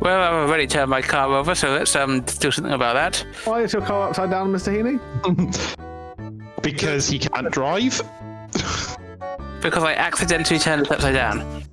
Well, I've already turned my car over, so let's um do something about that. Why is your car upside down, Mr. Heaney? Because he can't drive. Because I accidentally turned it upside down.